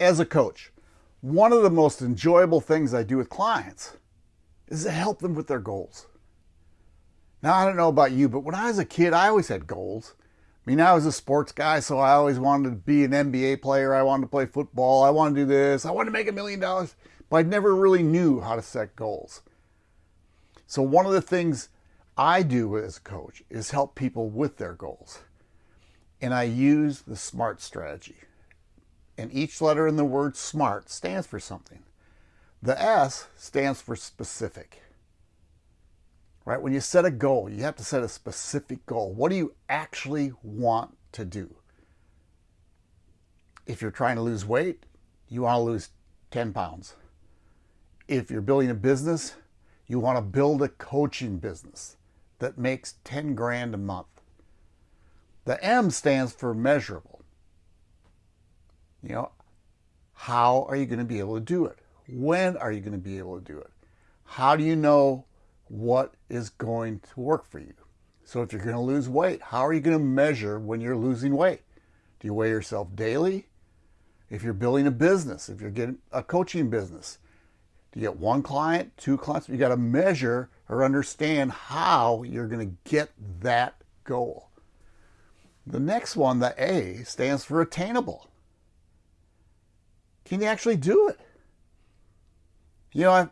as a coach, one of the most enjoyable things I do with clients is to help them with their goals. Now, I don't know about you, but when I was a kid, I always had goals. I mean, I was a sports guy, so I always wanted to be an NBA player. I wanted to play football. I wanted to do this. I wanted to make a million dollars, but I never really knew how to set goals. So, one of the things I do as a coach is help people with their goals. And I use the SMART strategy and each letter in the word SMART stands for something. The S stands for specific. Right? When you set a goal, you have to set a specific goal. What do you actually want to do? If you're trying to lose weight, you want to lose 10 pounds. If you're building a business, you want to build a coaching business that makes 10 grand a month. The M stands for measurable. You know, how are you going to be able to do it? When are you going to be able to do it? How do you know what is going to work for you? So if you're going to lose weight, how are you going to measure when you're losing weight? Do you weigh yourself daily? If you're building a business, if you're getting a coaching business, do you get one client, two clients? You got to measure or understand how you're going to get that goal. The next one, the A, stands for attainable. Can you actually do it? You know, I,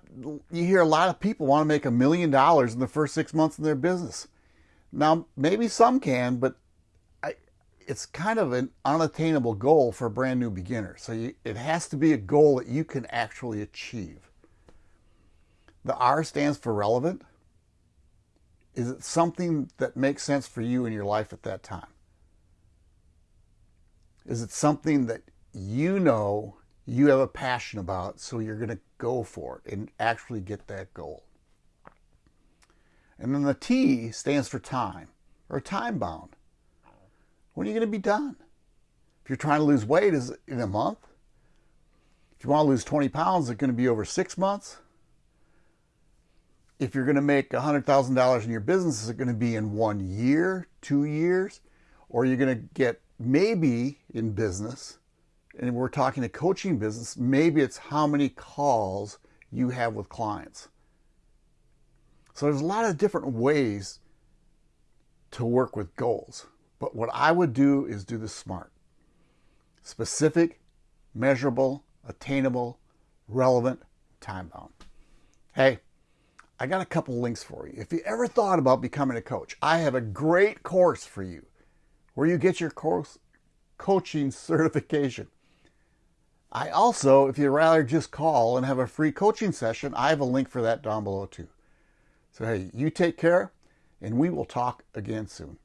you hear a lot of people want to make a million dollars in the first six months of their business. Now, maybe some can, but I, it's kind of an unattainable goal for a brand new beginner. So you, it has to be a goal that you can actually achieve. The R stands for relevant. Is it something that makes sense for you in your life at that time? Is it something that you know you have a passion about, so you're going to go for it and actually get that goal. And then the T stands for time or time bound. When are you going to be done? If you're trying to lose weight, is it in a month? If you want to lose 20 pounds, is it going to be over six months? If you're going to make $100,000 in your business, is it going to be in one year, two years? Or are you going to get maybe in business and we're talking a coaching business, maybe it's how many calls you have with clients. So there's a lot of different ways to work with goals. But what I would do is do the SMART. Specific, measurable, attainable, relevant, time bound. Hey, I got a couple links for you. If you ever thought about becoming a coach, I have a great course for you where you get your course coaching certification. I also, if you'd rather just call and have a free coaching session, I have a link for that down below too. So, hey, you take care, and we will talk again soon.